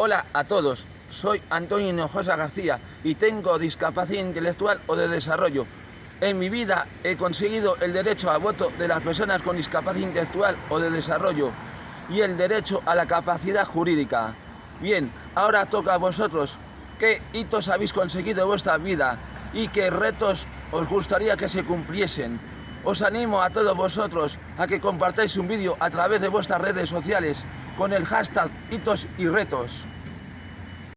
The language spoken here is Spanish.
Hola a todos, soy Antonio Hinojosa García y tengo discapacidad intelectual o de desarrollo. En mi vida he conseguido el derecho a voto de las personas con discapacidad intelectual o de desarrollo y el derecho a la capacidad jurídica. Bien, ahora toca a vosotros. ¿Qué hitos habéis conseguido en vuestra vida y qué retos os gustaría que se cumpliesen? Os animo a todos vosotros a que compartáis un vídeo a través de vuestras redes sociales con el hashtag hitos y retos.